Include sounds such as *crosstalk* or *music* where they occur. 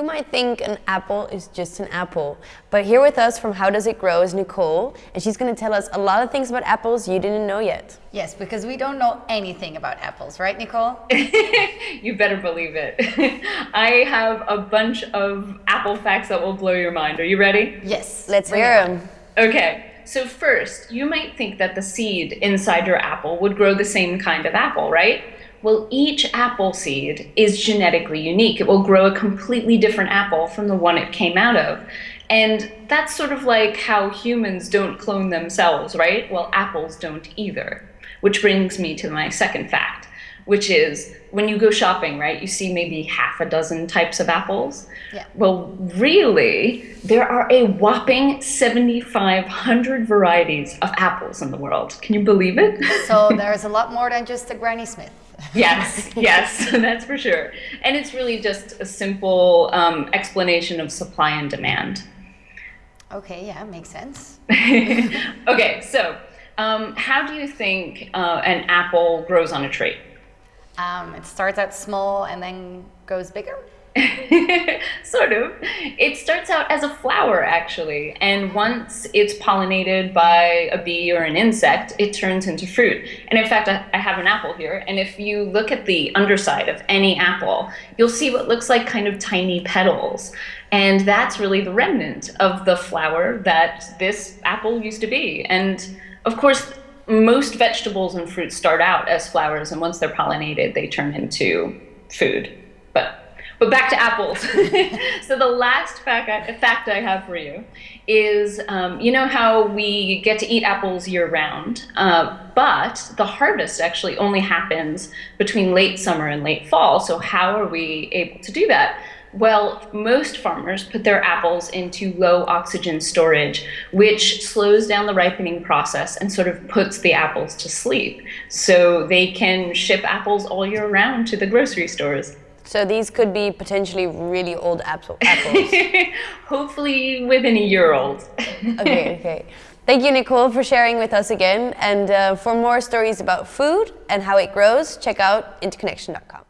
You might think an apple is just an apple, but here with us from How Does It Grow is Nicole, and she's going to tell us a lot of things about apples you didn't know yet. Yes, because we don't know anything about apples, right, Nicole? *laughs* you better believe it. *laughs* I have a bunch of apple facts that will blow your mind. Are you ready? Yes. Let's hear them. Okay. So first, you might think that the seed inside your apple would grow the same kind of apple, right? Well, each apple seed is genetically unique. It will grow a completely different apple from the one it came out of. And that's sort of like how humans don't clone themselves, right? Well, apples don't either. Which brings me to my second fact, which is when you go shopping, right, you see maybe half a dozen types of apples. Yeah. Well, really, there are a whopping 7,500 varieties of apples in the world. Can you believe it? So *laughs* there's a lot more than just a Granny Smith yes, *laughs* yes, *laughs* that's for sure. And it's really just a simple um, explanation of supply and demand. Okay, yeah, makes sense. okay, so um, how do you think uh, an apple grows on a tree? Um, it starts out small and then goes bigger. *laughs* sort of. It starts out as a flower, actually, and once it's pollinated by a bee or an insect, it turns into fruit. And in fact, I have an apple here, and if you look at the underside of any apple, you'll see what looks like kind of tiny petals. And that's really the remnant of the flower that this apple used to be. And of course, most vegetables and fruits start out as flowers, and once they're pollinated, they turn into food. But but back to apples. *laughs* so the last fact I, fact I have for you is, um, you know how we get to eat apples year round, uh, but the harvest actually only happens between late summer and late fall. So how are we able to do that? Well, most farmers put their apples into low oxygen storage, which slows down the ripening process and sort of puts the apples to sleep. So they can ship apples all year round to the grocery stores. So these could be potentially really old apple, apples. *laughs* Hopefully within a year old. *laughs* okay, okay. Thank you, Nicole, for sharing with us again. And uh, for more stories about food and how it grows, check out interconnection.com.